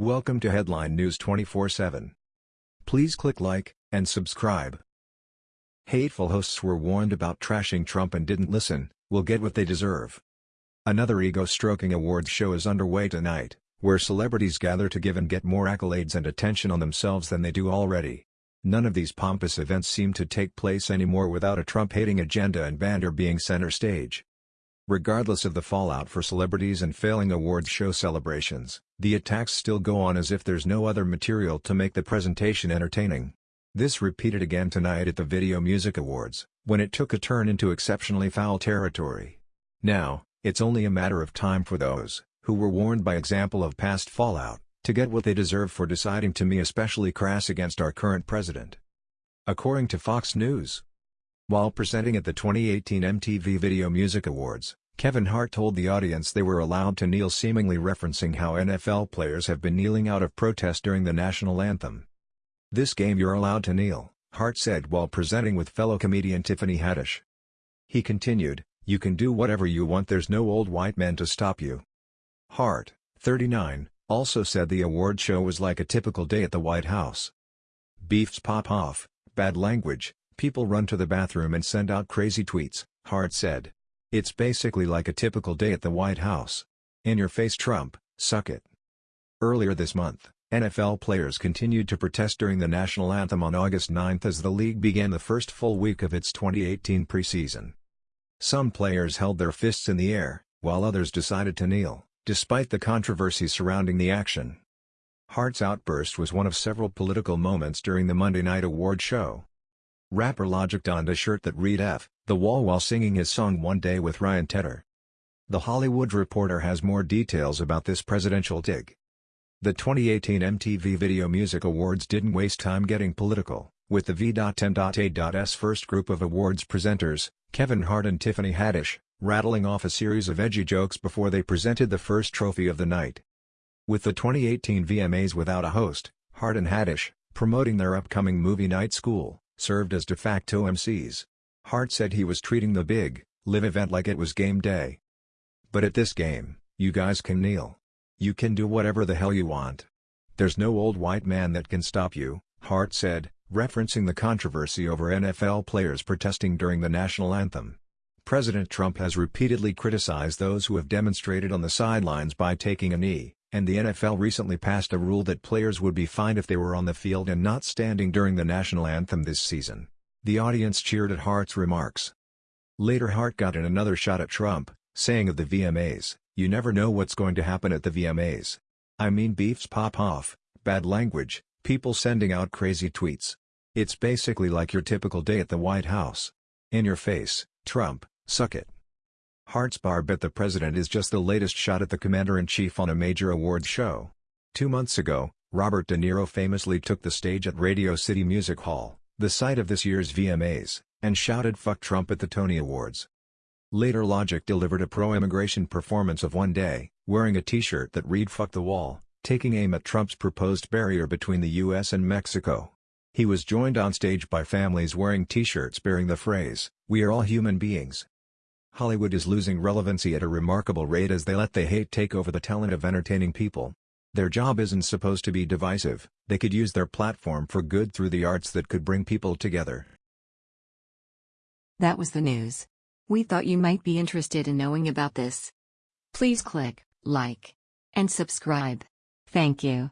Welcome to Headline News 24/7. Please click like and subscribe. Hateful hosts were warned about trashing Trump and didn't listen, will get what they deserve. Another ego-stroking awards show is underway tonight, where celebrities gather to give and get more accolades and attention on themselves than they do already. None of these pompous events seem to take place anymore without a Trump-hating agenda and banter being center stage. Regardless of the fallout for celebrities and failing awards show celebrations, the attacks still go on as if there's no other material to make the presentation entertaining. This repeated again tonight at the Video Music Awards, when it took a turn into exceptionally foul territory. Now, it's only a matter of time for those, who were warned by example of past fallout, to get what they deserve for deciding to me especially crass against our current president. According to Fox News. While presenting at the 2018 MTV Video Music Awards, Kevin Hart told the audience they were allowed to kneel seemingly referencing how NFL players have been kneeling out of protest during the national anthem. This game you're allowed to kneel, Hart said while presenting with fellow comedian Tiffany Haddish. He continued, you can do whatever you want there's no old white men to stop you. Hart, 39, also said the award show was like a typical day at the White House. Beefs pop off, bad language, people run to the bathroom and send out crazy tweets, Hart said. It's basically like a typical day at the White House. In your face Trump, suck it. Earlier this month, NFL players continued to protest during the national anthem on August 9 as the league began the first full week of its 2018 preseason. Some players held their fists in the air, while others decided to kneel despite the controversy surrounding the action. Hart's outburst was one of several political moments during the Monday night award show. Rapper Logic donned a shirt that read F, The Wall while singing his song One Day with Ryan Tedder. The Hollywood Reporter has more details about this presidential dig. The 2018 MTV Video Music Awards didn't waste time getting political, with the V.M.A.'s first group of awards presenters, Kevin Hart and Tiffany Haddish, rattling off a series of edgy jokes before they presented the first trophy of the night. With the 2018 VMAs without a host, Hart and Haddish, promoting their upcoming movie night school, served as de facto MCs. Hart said he was treating the big, live event like it was game day. But at this game, you guys can kneel. You can do whatever the hell you want. There's no old white man that can stop you, Hart said, referencing the controversy over NFL players protesting during the national anthem. President Trump has repeatedly criticized those who have demonstrated on the sidelines by taking a knee, and the NFL recently passed a rule that players would be fined if they were on the field and not standing during the national anthem this season. The audience cheered at Hart's remarks. Later Hart got in another shot at Trump, saying of the VMAs, you never know what's going to happen at the VMAs. I mean beefs pop off, bad language, people sending out crazy tweets. It's basically like your typical day at the White House. In your face, Trump. Suck it. Hart's bar bet the president is just the latest shot at the commander-in-chief on a major awards show. Two months ago, Robert De Niro famously took the stage at Radio City Music Hall, the site of this year's VMAs, and shouted fuck Trump at the Tony Awards. Later Logic delivered a pro-immigration performance of One Day, wearing a t-shirt that read fuck the wall, taking aim at Trump's proposed barrier between the US and Mexico. He was joined on stage by families wearing t-shirts bearing the phrase, we are all human beings. Hollywood is losing relevancy at a remarkable rate as they let the hate take over the talent of entertaining people. Their job isn't supposed to be divisive, they could use their platform for good through the arts that could bring people together. That was the news. We thought you might be interested in knowing about this. Please click like and subscribe. Thank you.